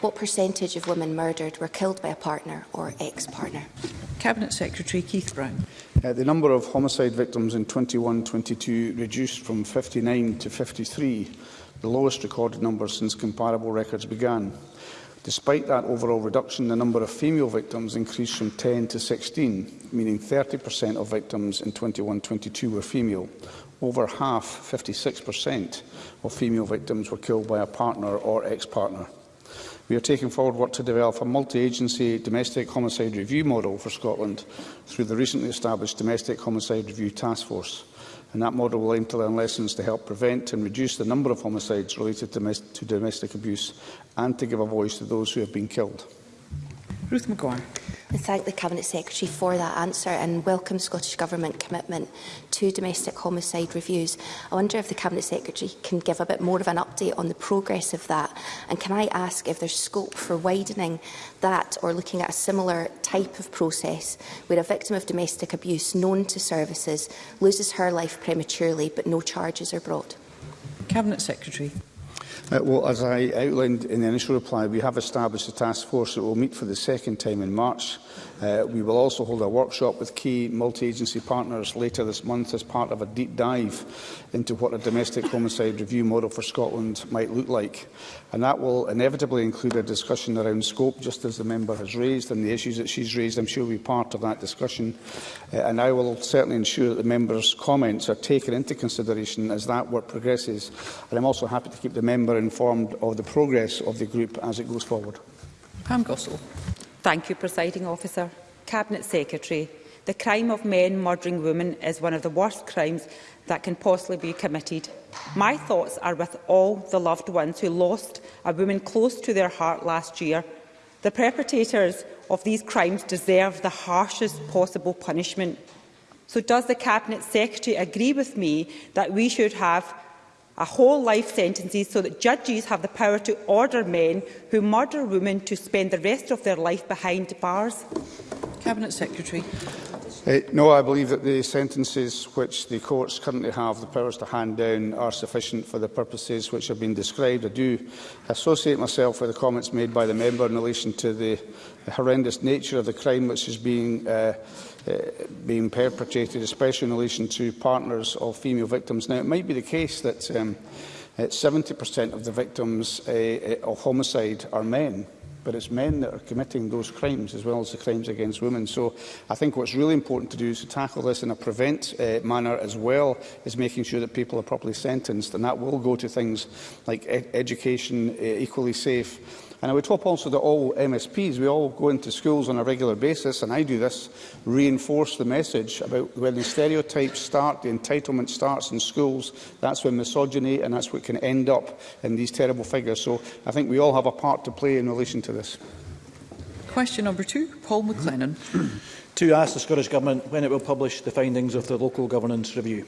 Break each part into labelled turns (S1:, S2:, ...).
S1: what percentage of women murdered were killed by a partner or ex-partner?
S2: Cabinet Secretary Keith Brown.
S3: Uh, the number of homicide victims in 21-22 reduced from 59 to 53, the lowest recorded number since comparable records began. Despite that overall reduction, the number of female victims increased from 10 to 16, meaning 30% of victims in 21-22 were female. Over half, 56%, of female victims were killed by a partner or ex-partner. We are taking forward work to develop a multi-agency domestic homicide review model for Scotland through the recently established Domestic Homicide Review Task Force and that model will aim to learn lessons to help prevent and reduce the number of homicides related to domestic abuse and to give a voice to those who have been killed.
S2: Ruth McGuire
S1: and thank the Cabinet Secretary for that answer and welcome Scottish Government commitment to domestic homicide reviews. I wonder if the Cabinet Secretary can give a bit more of an update on the progress of that and can I ask if there's scope for widening that or looking at a similar type of process where a victim of domestic abuse known to services loses her life prematurely but no charges are brought?
S2: Cabinet Secretary.
S3: Uh, well, as I outlined in the initial reply, we have established a task force that will meet for the second time in March Uh, we will also hold a workshop with key multi-agency partners later this month as part of a deep dive into what a domestic homicide review model for Scotland might look like. And that will inevitably include a discussion around scope, just as the member has raised, and the issues that she's raised, I'm sure will be part of that discussion. Uh, and I will certainly ensure that the member's comments are taken into consideration as that work progresses. And I'm also happy to keep the member informed of the progress of the group as it goes forward.
S2: Pam Gossel.
S4: Thank you, Presiding Officer. Cabinet Secretary, the crime of men murdering women is one of the worst crimes that can possibly be committed. My thoughts are with all the loved ones who lost a woman close to their heart last year. The perpetrators of these crimes deserve the harshest possible punishment. So does the Cabinet Secretary agree with me that we should have a whole life sentences so that judges have the power to order men who murder women to spend the rest of their life behind bars?
S2: Cabinet Secretary.
S3: Uh, no, I believe that the sentences which the courts currently have the powers to hand down are sufficient for the purposes which have been described. I do associate myself with the comments made by the member in relation to the, horrendous nature of the crime which is being, uh, uh, being perpetrated, especially in relation to partners of female victims. Now, it might be the case that um, 70% of the victims uh, uh, of homicide are men but it's men that are committing those crimes as well as the crimes against women. So I think what's really important to do is to tackle this in a prevent uh, manner as well as making sure that people are properly sentenced, and that will go to things like ed education, uh, equally safe, And I would hope also that all MSPs, we all go into schools on a regular basis, and I do this, reinforce the message about when the stereotypes start, the entitlement starts in schools, that's when misogyny and that's what can end up in these terrible figures. So I think we all have a part to play in relation to this.
S2: Question number two, Paul McLennan.
S5: to ask the Scottish Government when it will publish the findings of the Local Governance Review.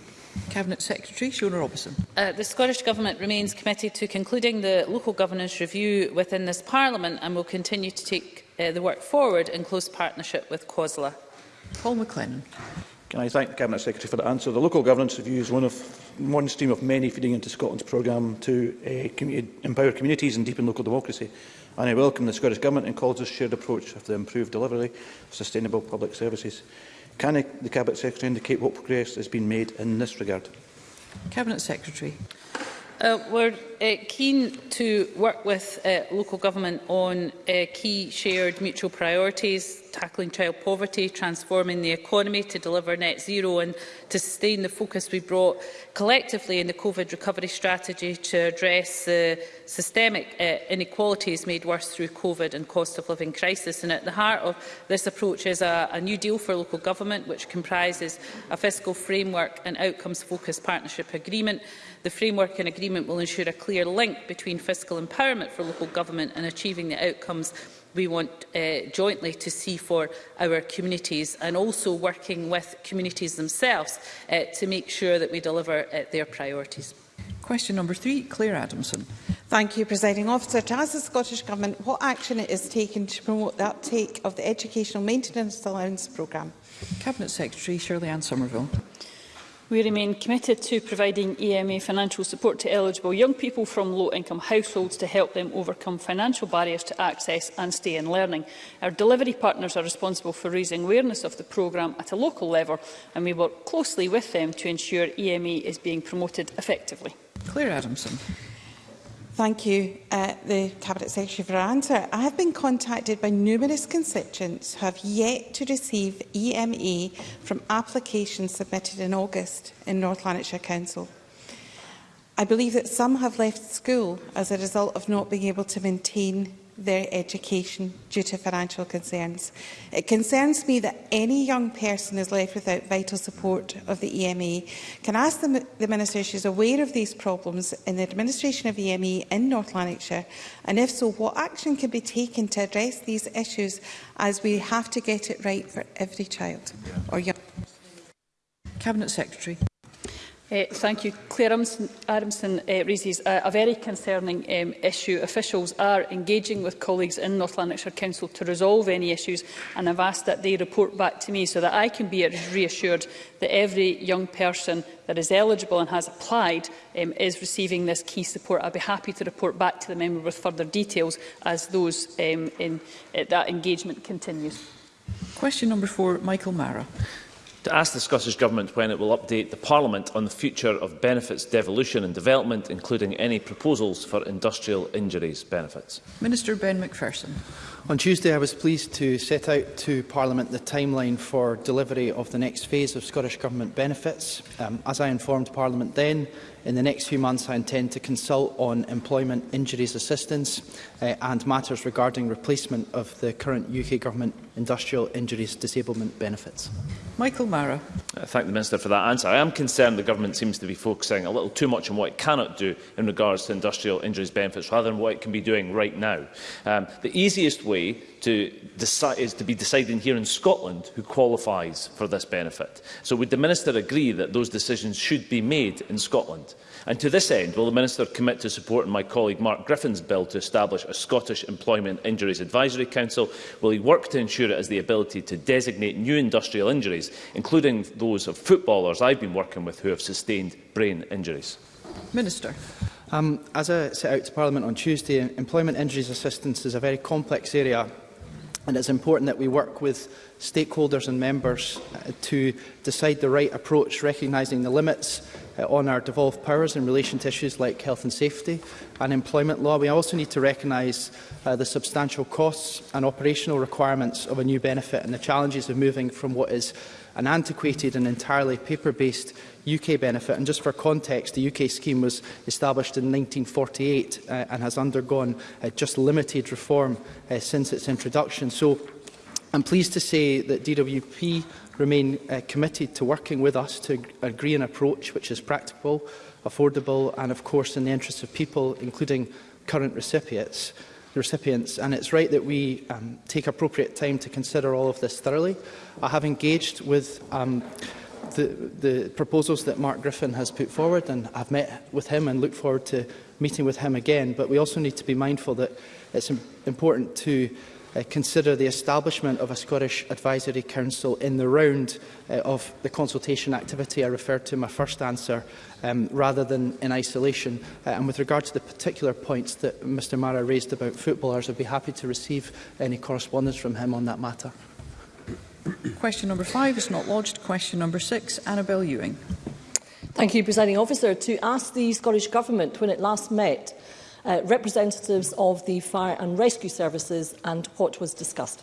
S2: Cabinet Secretary Shona Robertson.
S6: Uh, the Scottish Government remains committed to concluding the local governance review within this Parliament and will continue to take uh, the work forward in close partnership with COSLA.
S2: Paul McLennan.
S5: Can I thank the Cabinet Secretary for the answer? The local governance review is one of one stream of many feeding into Scotland's programme to uh, community, empower communities and deepen local democracy. And I welcome the Scottish Government and a shared approach of the improved delivery of sustainable public services. Can the Cabinet Secretary indicate what progress has been made in this regard?
S2: Cabinet Secretary.
S6: Uh, we're uh, keen to work with uh, local government on uh, key shared mutual priorities, tackling child poverty, transforming the economy to deliver net zero and to sustain the focus we brought collectively in the COVID recovery strategy to address the uh, systemic uh, inequalities made worse through COVID and cost of living crisis. And at the heart of this approach is a, a new deal for local government, which comprises a fiscal framework and outcomes-focused partnership agreement The framework and agreement will ensure a clear link between fiscal empowerment for local government and achieving the outcomes we want uh, jointly to see for our communities and also working with communities themselves uh, to make sure that we deliver uh, their priorities.
S2: Question number three, Claire Adamson.
S7: Thank you, Presiding Officer. To ask the Scottish Government what action it is taken to promote the uptake of the Educational Maintenance Allowance Programme.
S2: Cabinet Secretary Shirley Anne Somerville.
S8: We remain committed to providing EMA financial support to eligible young people from low-income households to help them overcome financial barriers to access and stay in learning. Our delivery partners are responsible for raising awareness of the programme at a local level and we work closely with them to ensure EMA is being promoted effectively.
S2: Claire Adamson.
S7: Thank you, uh, the Cabinet Secretary, for her answer. I have been contacted by numerous constituents who have yet to receive EMA e from applications submitted in August in North Lanarkshire Council. I believe that some have left school as a result of not being able to maintain their education due to financial concerns. It concerns me that any young person is left without vital support of the EME. E. Can I ask the, the Minister if she is aware of these problems in the administration of EME e in North Lanarkshire, and if so, what action can be taken to address these issues as we have to get it right for every child or young
S2: Cabinet Secretary.
S8: Uh, thank you. Claire Armson uh, raises a, a very concerning um, issue. Officials are engaging with colleagues in North Lanarkshire Council to resolve any issues and I've asked that they report back to me so that I can be reassured that every young person that is eligible and has applied um, is receiving this key support. I'd be happy to report back to the member with further details as those um, in, uh, that engagement continues.
S2: Question number four, Michael Mara
S9: to ask the Scottish Government when it will update the Parliament on the future of benefits devolution and development, including any proposals for industrial injuries benefits.
S2: Minister Ben McPherson.
S10: On Tuesday, I was pleased to set out to Parliament the timeline for delivery of the next phase of Scottish Government benefits. Um, as I informed Parliament then, In the next few months, I intend to consult on employment injuries assistance uh, and matters regarding replacement of the current UK Government industrial injuries disablement benefits.
S2: Michael Mara.
S9: I uh, thank the Minister for that answer. I am concerned the Government seems to be focusing a little too much on what it cannot do in regards to industrial injuries benefits rather than what it can be doing right now. Um, the easiest way to decide is to be deciding here in Scotland who qualifies for this benefit. So would the Minister agree that those decisions should be made in Scotland? And to this end, will the Minister commit to supporting my colleague Mark Griffin's bill to establish a Scottish Employment Injuries Advisory Council? Will he work to ensure it has the ability to designate new industrial injuries, including those of footballers I've been working with who have sustained brain injuries?
S2: Minister.
S10: Um, as I set out to Parliament on Tuesday, employment injuries assistance is a very complex area And it's important that we work with stakeholders and members uh, to decide the right approach, recognising the limits uh, on our devolved powers in relation to issues like health and safety and employment law. We also need to recognise uh, the substantial costs and operational requirements of a new benefit and the challenges of moving from what is an antiquated and entirely paper-based UK benefit. And just for context, the UK scheme was established in 1948 uh, and has undergone uh, just limited reform uh, since its introduction. So I'm pleased to say that DWP remain uh, committed to working with us to agree an approach which is practical, affordable and, of course, in the interests of people, including current recipients the recipients. And it's right that we um, take appropriate time to consider all of this thoroughly. I have engaged with um, the, the proposals that Mark Griffin has put forward, and I've met with him and look forward to meeting with him again. But we also need to be mindful that it's important to uh, consider the establishment of a Scottish Advisory Council in the round uh, of the consultation activity I referred to in my first answer um, rather than in isolation. Uh, and with regard to the particular points that Mr Mara raised about footballers, I'd be happy to receive any correspondence from him on that matter.
S2: Question number five is not lodged. Question number six, Annabel Ewing.
S11: Thank you, Presiding Officer. To ask the Scottish Government, when it last met, uh, representatives of the fire and rescue services and what was discussed.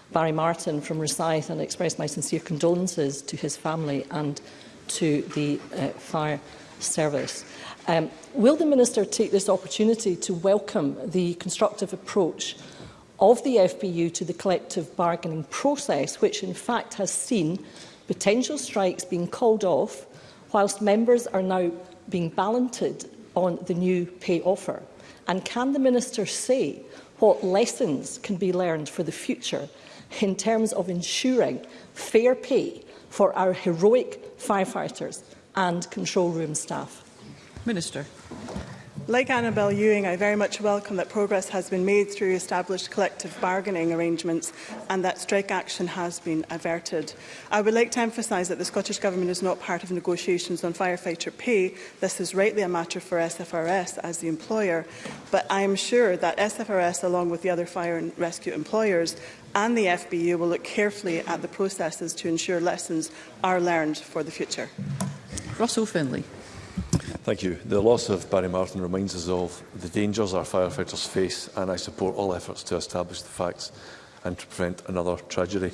S12: Barry Martin
S11: from Resyth and express my sincere condolences to his family and to the uh, fire
S12: service. Um, will the Minister take this opportunity to welcome the constructive approach of the FBU to the collective bargaining process, which in fact has seen potential strikes being called off whilst members are now being balloted on the new pay offer? And can the Minister say what lessons can be learned for the future in terms of ensuring fair pay for our heroic firefighters and control room staff?
S2: Minister.
S11: Like Annabel Ewing, I very much welcome that progress has been made through established collective bargaining arrangements and that strike action has been averted. I would like to emphasise that the Scottish Government is not part of negotiations on firefighter pay. This is rightly a matter for SFRS as the employer, but I am sure that SFRS, along with the other fire and rescue employers, and the FBU will look carefully at the processes to ensure lessons are learned for the future.
S2: Russell Finlay.
S13: Thank you. The loss of Barry Martin reminds us of the dangers our firefighters face and I support all efforts to establish the facts and to prevent another tragedy.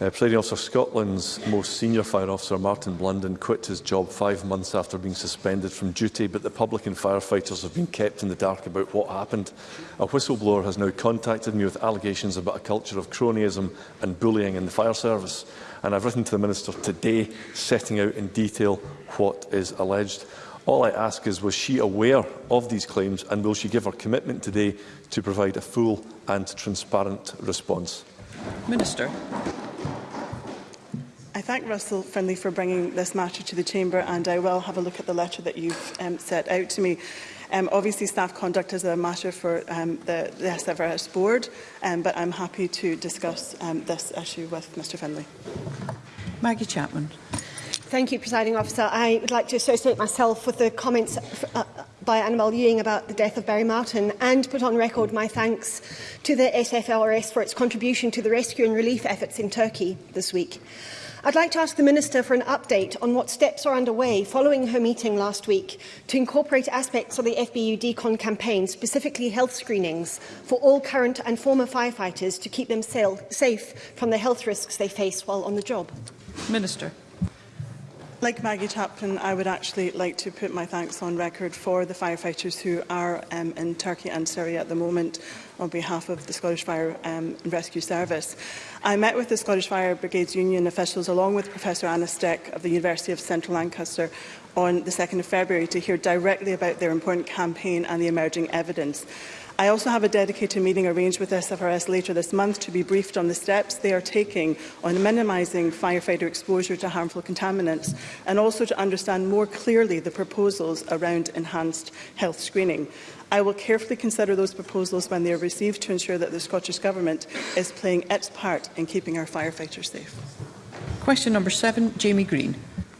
S13: Uh, Presiding Officer Scotland's most senior fire officer, Martin Blunden, quit his job five months after being suspended from duty, but the public and firefighters have been kept in the dark about what happened. A whistleblower has now contacted me with allegations about a culture of cronyism and bullying in the fire service, and I've written to the Minister today setting out in detail what is alleged. All I ask is, was she aware of these claims and will she give her commitment today to provide a full and transparent response?
S2: Minister.
S11: I thank Russell Finlay for bringing this matter to the Chamber and I will have a look at the letter that you've um, set out to me. Um, obviously, staff conduct is a matter for um, the, the SFRS board, um, but I'm happy to discuss um, this issue with Mr Finlay.
S2: Maggie Chapman.
S14: Thank you, Presiding Officer. I would like to associate myself with the comments uh, by Annabel Ewing about the death of Barry Martin and put on record my thanks to the SFLRS for its contribution to the rescue and relief efforts in Turkey this week. I'd like to ask the Minister for an update on what steps are underway following her meeting last week to incorporate aspects of the FBU DECON campaign, specifically health screenings, for all current and former firefighters to keep them safe from the health risks they face while on the job.
S2: Minister.
S11: Like Maggie Chapman, I would actually like to put my thanks on record for the firefighters who are um, in Turkey and Syria at the moment on behalf of the Scottish Fire um, and Rescue Service. I met with the Scottish Fire Brigades Union officials along with Professor Anna Steck of the University of Central Lancaster on the 2nd of February to hear directly about their important campaign and the emerging evidence. I also have a dedicated meeting arranged with SFRS later this month to be briefed on the steps they are taking on minimising firefighter exposure to harmful contaminants and also to understand more clearly the proposals around enhanced health screening. I will carefully consider those proposals when they are received to ensure that the Scottish Government is playing its part in keeping our firefighters safe.
S2: Question number seven, Jamie Green.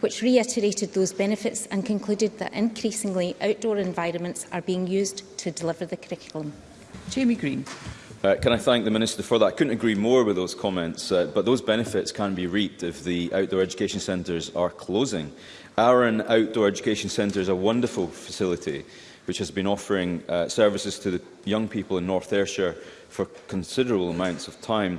S15: which reiterated those benefits and concluded that increasingly outdoor environments are being used to deliver the curriculum.
S2: Jamie Green.
S16: Uh, can I thank the Minister for that? I couldn't agree more with those comments, uh, but those benefits can be reaped if the outdoor education centres are closing. Arran Outdoor Education Centre is a wonderful facility which has been offering uh, services to the young people in North Ayrshire for considerable amounts of time.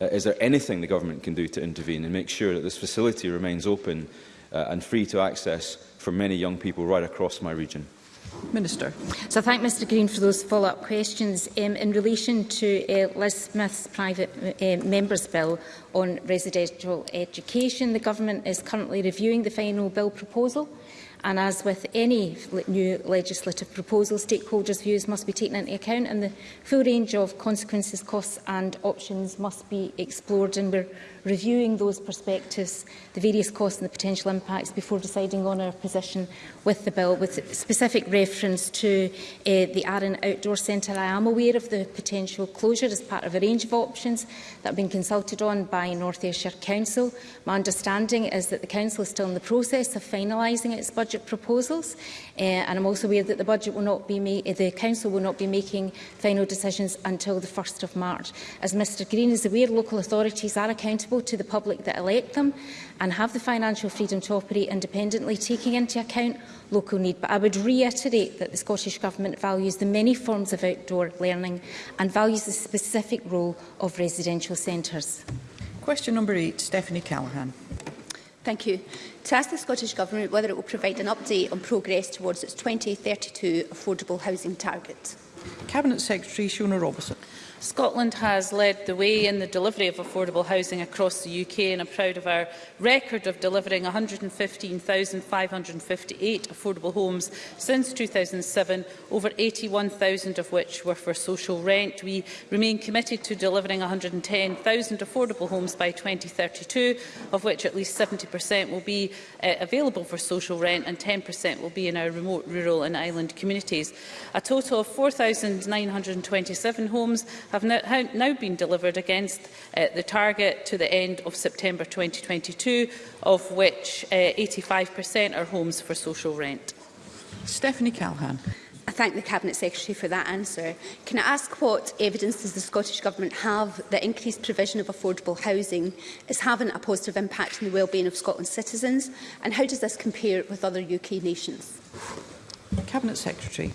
S16: Uh, is there anything the government can do to intervene and make sure that this facility remains open uh, and free to access for many young people right across my region?
S2: Minister.
S15: So I thank Mr Green for those follow-up questions. Um, in relation to uh, Liz Smith's private uh, member's bill on residential education, the Government is currently reviewing the final bill proposal and as with any new legislative proposal, stakeholders' views must be taken into account and the full range of consequences, costs and options must be explored and we're reviewing those perspectives, the various costs and the potential impacts before deciding on our position with the bill, with specific reference to uh, the Arran Outdoor Centre. I am aware of the potential closure as part of a range of options that have been consulted on by North Ayrshire Council. My understanding is that the Council is still in the process of finalising its budget proposals, uh, and I'm also aware that the budget will not be eh, the Council will not be making final decisions until the 1st of March. As Mr Green is aware, local authorities are accountable accountable to the public that elect them and have the financial freedom to operate independently, taking into account local need. But I would reiterate that the Scottish Government values the many forms of outdoor learning and values the specific role of residential centres.
S2: Question number eight, Stephanie Callaghan.
S17: Thank you. To ask the Scottish Government whether it will provide an update on progress towards its 2032 affordable housing target.
S2: Cabinet Secretary Shona Robertson.
S6: Scotland has led the way in the delivery of affordable housing across the UK and I'm proud of our record of delivering 115,558 affordable homes since 2007, over 81,000 of which were for social rent. We remain committed to delivering 110,000 affordable homes by 2032, of which at least 70% will be uh, available for social rent and 10% will be in our remote, rural and island communities. A total of 4,927 homes have now, been delivered against uh, the target to the end of September 2022, of which 85% uh, are homes for social rent.
S2: Stephanie Calhan.
S17: I thank the Cabinet Secretary for that answer. Can I ask what evidence does the Scottish Government have that increased provision of affordable housing is having a positive impact on the well-being of Scotland's citizens? And how does this compare with other UK nations?
S2: Cabinet Secretary.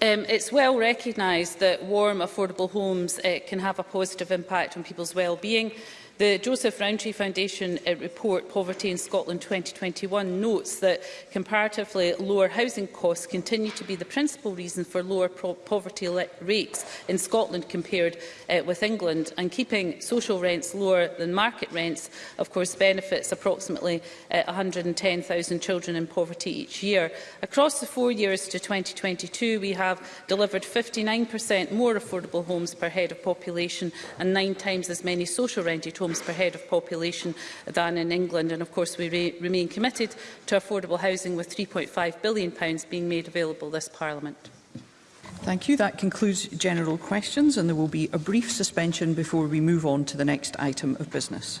S6: Um, it's well recognised that warm, affordable homes uh, can have a positive impact on people's well-being, The Joseph Rowntree Foundation uh, report Poverty in Scotland 2021 notes that comparatively lower housing costs continue to be the principal reason for lower poverty rates in Scotland compared uh, with England and keeping social rents lower than market rents of course benefits approximately uh, 110,000 children in poverty each year. Across the four years to 2022 we have delivered 59% more affordable homes per head of population and nine times as many social rented homes homes per head of population than in England. And of course, we re remain committed to affordable housing with £3.5 billion being made available this Parliament.
S2: Thank you. That concludes general questions and there will be a brief suspension before we move on to the next item of business.